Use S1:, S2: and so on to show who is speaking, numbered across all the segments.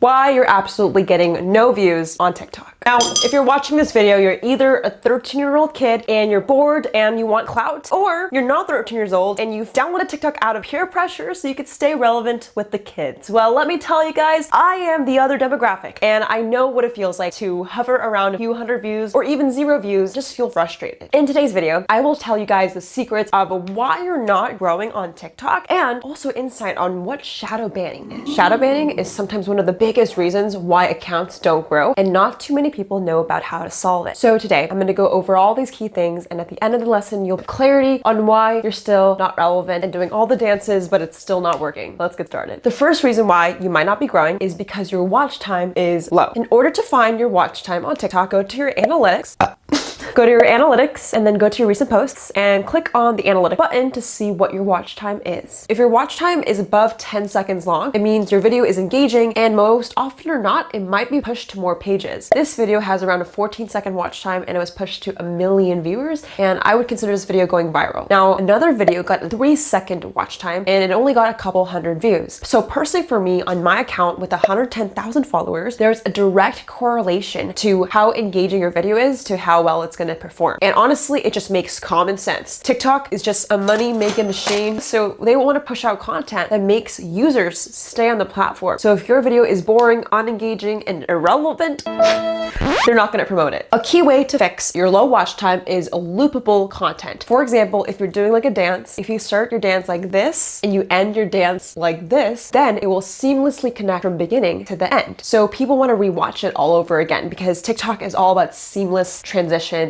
S1: why you're absolutely getting no views on TikTok. Now, if you're watching this video, you're either a 13 year old kid and you're bored and you want clout, or you're not 13 years old and you've downloaded TikTok out of peer pressure so you could stay relevant with the kids. Well, let me tell you guys, I am the other demographic and I know what it feels like to hover around a few hundred views or even zero views, just feel frustrated. In today's video, I will tell you guys the secrets of why you're not growing on TikTok and also insight on what shadow banning is. Shadow banning is sometimes one of the biggest reasons why accounts don't grow and not too many people know about how to solve it. So today I'm going to go over all these key things and at the end of the lesson you'll have clarity on why you're still not relevant and doing all the dances but it's still not working. Let's get started. The first reason why you might not be growing is because your watch time is low. In order to find your watch time on TikTok, go to your analytics. Uh, Go to your analytics and then go to your recent posts and click on the analytic button to see what your watch time is. If your watch time is above 10 seconds long, it means your video is engaging and most often or not, it might be pushed to more pages. This video has around a 14 second watch time and it was pushed to a million viewers and I would consider this video going viral. Now, another video got three second watch time and it only got a couple hundred views. So personally for me, on my account with 110,000 followers, there's a direct correlation to how engaging your video is to how well it's going to perform. And honestly, it just makes common sense. TikTok is just a money making machine. So they want to push out content that makes users stay on the platform. So if your video is boring, unengaging, and irrelevant, they're not going to promote it. A key way to fix your low watch time is loopable content. For example, if you're doing like a dance, if you start your dance like this and you end your dance like this, then it will seamlessly connect from beginning to the end. So people want to rewatch it all over again because TikTok is all about seamless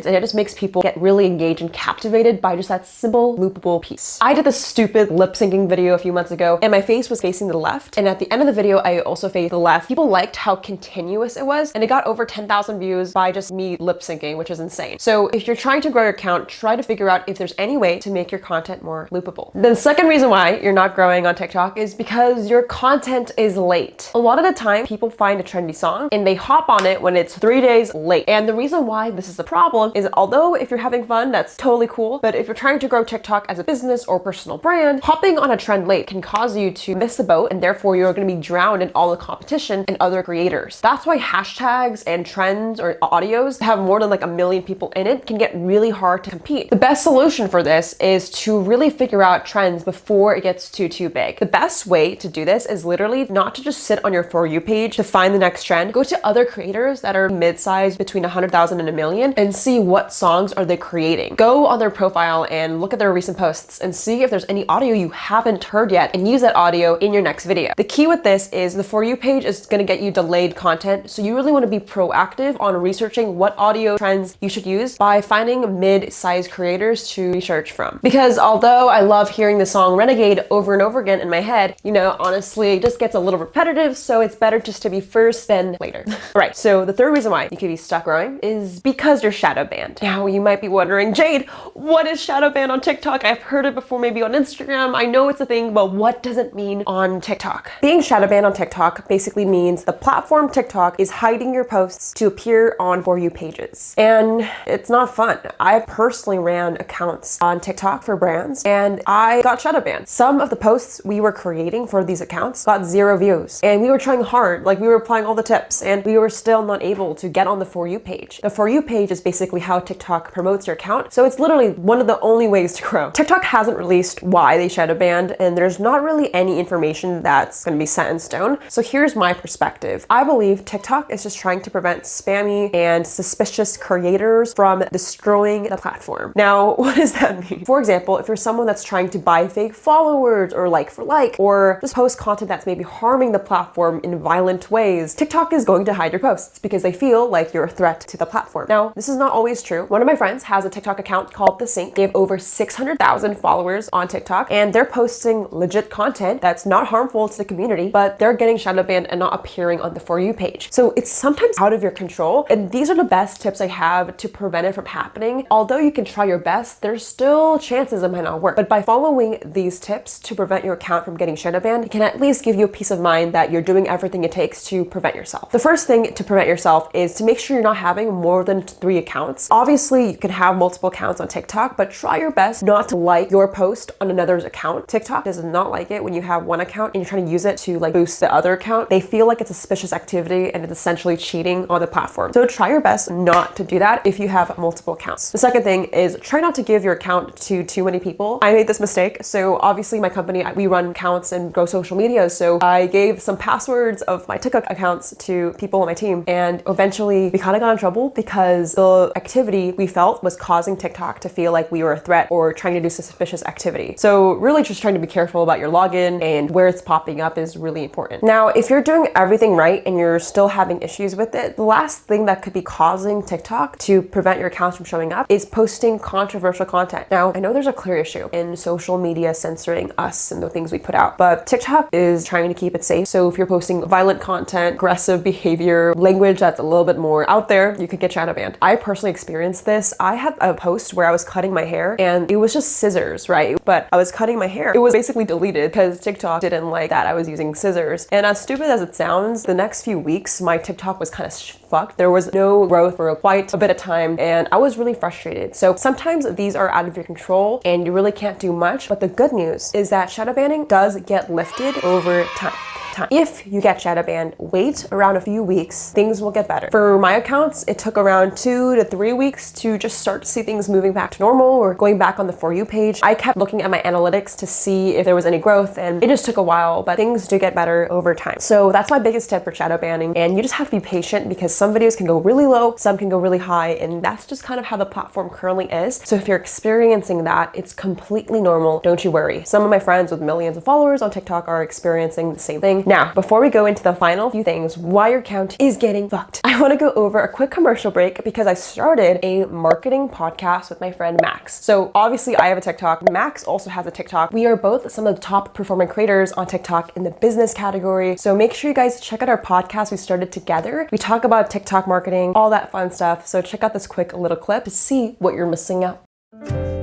S1: and it just makes people get really engaged and captivated by just that simple loopable piece. I did this stupid lip syncing video a few months ago and my face was facing the left and at the end of the video I also faced the left. People liked how continuous it was and it got over 10,000 views by just me lip syncing which is insane. So if you're trying to grow your account try to figure out if there's any way to make your content more loopable. The second reason why you're not growing on TikTok is because your content is late. A lot of the time people find a trendy song and they hop on it when it's three days late and the reason why this is a problem is although if you're having fun, that's totally cool. But if you're trying to grow TikTok as a business or personal brand, hopping on a trend late can cause you to miss the boat and therefore you're going to be drowned in all the competition and other creators. That's why hashtags and trends or audios have more than like a million people in it can get really hard to compete. The best solution for this is to really figure out trends before it gets too, too big. The best way to do this is literally not to just sit on your For You page to find the next trend. Go to other creators that are mid-sized between 100,000 and a million and see what what songs are they creating. Go on their profile and look at their recent posts and see if there's any audio you haven't heard yet and use that audio in your next video. The key with this is the For You page is going to get you delayed content. So you really want to be proactive on researching what audio trends you should use by finding mid-sized creators to research from. Because although I love hearing the song Renegade over and over again in my head, you know, honestly, it just gets a little repetitive. So it's better just to be first than later. Right. So the third reason why you could be stuck growing is because you're shadow banned banned. Now you might be wondering, Jade, what is shadow ban on TikTok? I've heard it before maybe on Instagram. I know it's a thing, but what does it mean on TikTok? Being shadow banned on TikTok basically means the platform TikTok is hiding your posts to appear on For You pages. And it's not fun. I personally ran accounts on TikTok for brands and I got shadow banned. Some of the posts we were creating for these accounts got zero views and we were trying hard, like we were applying all the tips and we were still not able to get on the For You page. The For You page is basically how TikTok promotes your account. So it's literally one of the only ways to grow. TikTok hasn't released why they shadow banned and there's not really any information that's going to be set in stone. So here's my perspective. I believe TikTok is just trying to prevent spammy and suspicious creators from destroying the platform. Now, what does that mean? For example, if you're someone that's trying to buy fake followers or like for like, or just post content that's maybe harming the platform in violent ways, TikTok is going to hide your posts because they feel like you're a threat to the platform. Now, this is not always true. One of my friends has a TikTok account called The Sync. They have over 600,000 followers on TikTok and they're posting legit content that's not harmful to the community, but they're getting shadow banned and not appearing on the For You page. So it's sometimes out of your control. And these are the best tips I have to prevent it from happening. Although you can try your best, there's still chances it might not work. But by following these tips to prevent your account from getting shadow banned, it can at least give you a peace of mind that you're doing everything it takes to prevent yourself. The first thing to prevent yourself is to make sure you're not having more than three accounts accounts. Obviously, you can have multiple accounts on TikTok, but try your best not to like your post on another's account. TikTok does not like it when you have one account and you're trying to use it to like boost the other account. They feel like it's a suspicious activity and it's essentially cheating on the platform. So try your best not to do that if you have multiple accounts. The second thing is try not to give your account to too many people. I made this mistake. So obviously my company, we run accounts and grow social media. So I gave some passwords of my TikTok accounts to people on my team. And eventually we kind of got in trouble because the activity we felt was causing TikTok to feel like we were a threat or trying to do suspicious activity. So really just trying to be careful about your login and where it's popping up is really important. Now, if you're doing everything right and you're still having issues with it, the last thing that could be causing TikTok to prevent your accounts from showing up is posting controversial content. Now, I know there's a clear issue in social media censoring us and the things we put out, but TikTok is trying to keep it safe. So if you're posting violent content, aggressive behavior, language that's a little bit more out there, you could get shadow banned. I personally experienced this. I had a post where I was cutting my hair and it was just scissors, right? But I was cutting my hair. It was basically deleted because TikTok didn't like that I was using scissors. And as stupid as it sounds, the next few weeks, my TikTok was kind of fucked. There was no growth for quite a bit of time and I was really frustrated. So sometimes these are out of your control and you really can't do much. But the good news is that shadow banning does get lifted over time time. If you get shadow banned, wait around a few weeks, things will get better. For my accounts, it took around two to three weeks to just start to see things moving back to normal or going back on the For You page. I kept looking at my analytics to see if there was any growth and it just took a while, but things do get better over time. So that's my biggest tip for shadow banning. And you just have to be patient because some videos can go really low, some can go really high, and that's just kind of how the platform currently is. So if you're experiencing that, it's completely normal. Don't you worry. Some of my friends with millions of followers on TikTok are experiencing the same thing. Now, before we go into the final few things why your count is getting fucked, I want to go over a quick commercial break because I started a marketing podcast with my friend Max. So obviously I have a TikTok. Max also has a TikTok. We are both some of the top performing creators on TikTok in the business category. So make sure you guys check out our podcast we started together. We talk about TikTok marketing, all that fun stuff. So check out this quick little clip to see what you're missing out.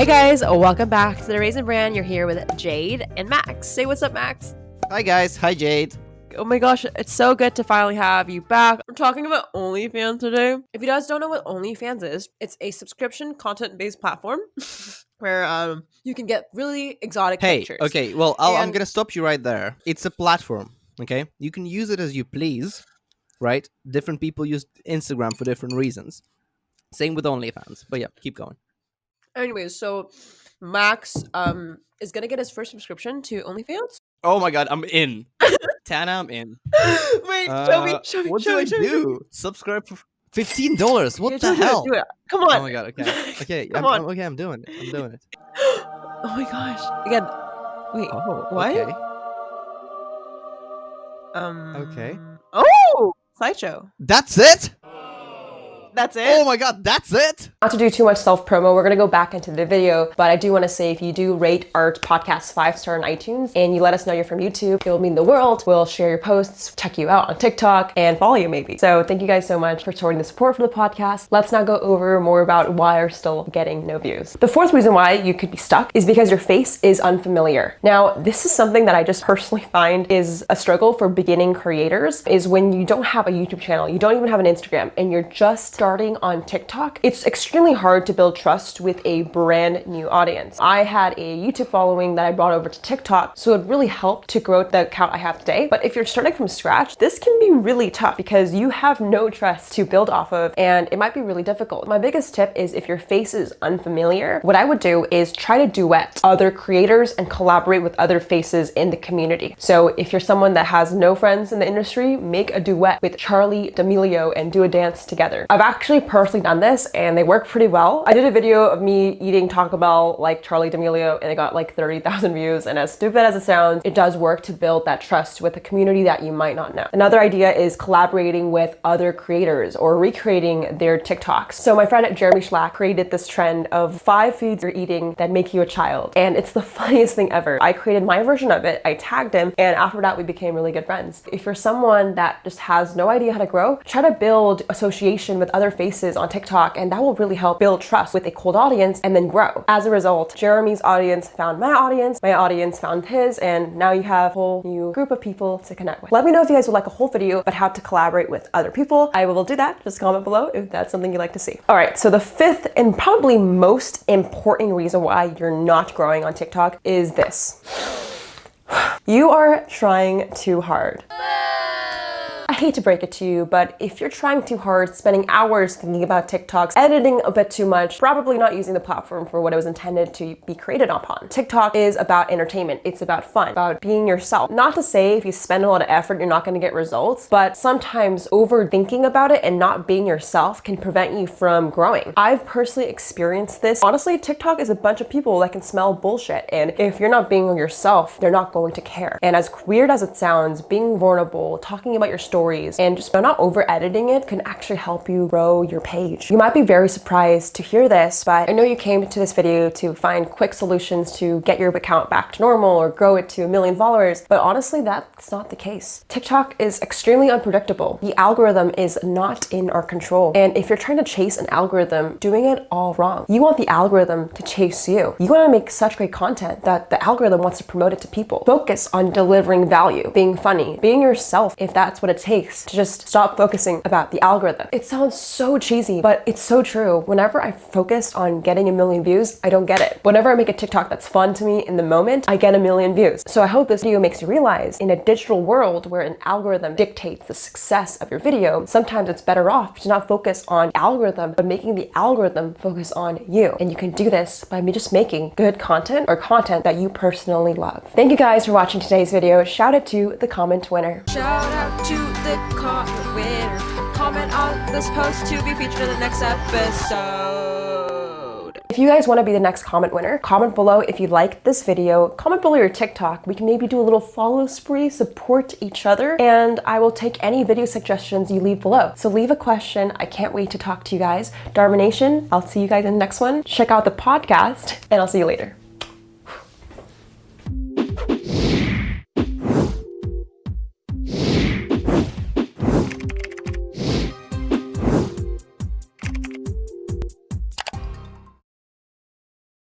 S1: Hey guys, welcome back to the Raisin Brand. You're here with Jade and Max. Say what's up, Max.
S2: Hi guys. Hi Jade.
S1: Oh my gosh, it's so good to finally have you back. We're talking about OnlyFans today. If you guys don't know what OnlyFans is, it's a subscription content-based platform where um you can get really exotic
S2: hey,
S1: pictures.
S2: okay. Well, i am
S1: And-
S2: gonna stop you right there. It's a platform. Okay, you can use it as you please, right? Different people use Instagram for different reasons. Same with OnlyFans. But yeah, keep going.
S1: Anyways, so Max um is gonna get his first subscription to OnlyFans.
S2: Oh my god, I'm in. Tana, I'm in.
S1: Wait, show me,
S2: Uh,
S1: show me,
S2: What
S1: show
S2: do
S1: me,
S2: I
S1: show me, show me.
S2: do? Subscribe for fifteen dollars. What
S1: Okay,
S2: the
S1: do it,
S2: hell?
S1: Do it. Come on.
S2: Oh my god. Okay. Okay.
S1: Come
S2: I'm,
S1: on.
S2: I'm- okay. I'm doing it. I'm doing it.
S1: oh my gosh. Again. Wait.
S2: Oh.
S1: What?
S2: Okay.
S1: Um.
S2: Okay.
S1: Oh, slideshow.
S2: That's it.
S1: That's it.
S2: Oh my god. That's it.
S1: Not to do too much self promo, we're gonna go back into the video, but I do want to say if you do rate our podcast five star on iTunes and you let us know you're from YouTube, it will mean the world. We'll share your posts, check you out on TikTok, and follow you maybe. So thank you guys so much for showing the support for the podcast. Let's now go over more about why you're still getting no views. The fourth reason why you could be stuck is because your face is unfamiliar. Now, this is something that I just personally find is a struggle for beginning creators is when you don't have a YouTube channel, you don't even have an Instagram, and you're just starting on TikTok. It's extremely hard to build trust with a brand new audience. I had a YouTube following that I brought over to TikTok, so it really helped to grow the account I have today. But if you're starting from scratch, this can be really tough because you have no trust to build off of, and it might be really difficult. My biggest tip is if your face is unfamiliar, what I would do is try to duet other creators and collaborate with other faces in the community. So if you're someone that has no friends in the industry, make a duet with Charli D'Amelio and do a dance together. I've actually personally done this and they work pretty well. I did a video of me eating Taco Bell like Charli D'Amelio and it got like 30,000 views. And as stupid as it sounds, it does work to build that trust with a community that you might not know. Another idea is collaborating with other creators or recreating their TikToks. So my friend Jeremy Schlack created this trend of five foods you're eating that make you a child. And it's the funniest thing ever. I created my version of it, I tagged him, and after that we became really good friends. If you're someone that just has no idea how to grow, try to build association with other other faces on TikTok and that will really help build trust with a cold audience and then grow. As a result, Jeremy's audience found my audience, my audience found his, and now you have a whole new group of people to connect with. Let me know if you guys would like a whole video about how to collaborate with other people. I will do that. Just comment below if that's something you'd like to see. All right, so the fifth and probably most important reason why you're not growing on TikTok is this. You are trying too hard. I hate to break it to you, but if you're trying too hard, spending hours thinking about TikToks, editing a bit too much, probably not using the platform for what it was intended to be created upon. TikTok is about entertainment. It's about fun, about being yourself. Not to say if you spend a lot of effort, you're not going to get results, but sometimes overthinking about it and not being yourself can prevent you from growing. I've personally experienced this. Honestly, TikTok is a bunch of people that can smell bullshit. And if you're not being yourself, they're not going to care. And as weird as it sounds, being vulnerable, talking about your story, stories and just not over editing it can actually help you grow your page. You might be very surprised to hear this, but I know you came to this video to find quick solutions to get your account back to normal or grow it to a million followers, but honestly, that's not the case. TikTok is extremely unpredictable. The algorithm is not in our control. And if you're trying to chase an algorithm, doing it all wrong. You want the algorithm to chase you. You want to make such great content that the algorithm wants to promote it to people. Focus on delivering value, being funny, being yourself if that's what it takes takes to just stop focusing about the algorithm. It sounds so cheesy, but it's so true. Whenever I focus on getting a million views, I don't get it. Whenever I make a TikTok that's fun to me in the moment, I get a million views. So I hope this video makes you realize in a digital world where an algorithm dictates the success of your video, sometimes it's better off to not focus on algorithm, but making the algorithm focus on you. And you can do this by me just making good content or content that you personally love. Thank you guys for watching today's video. Shout out to the comment winner.
S3: Shout out to the winner. Comment on this post to be featured in the next episode.
S1: If you guys want to be the next comment winner, comment below if you like this video. Comment below your TikTok. We can maybe do a little follow spree, support each other, and I will take any video suggestions you leave below. So leave a question. I can't wait to talk to you guys. Darmination, I'll see you guys in the next one. Check out the podcast, and I'll see you later.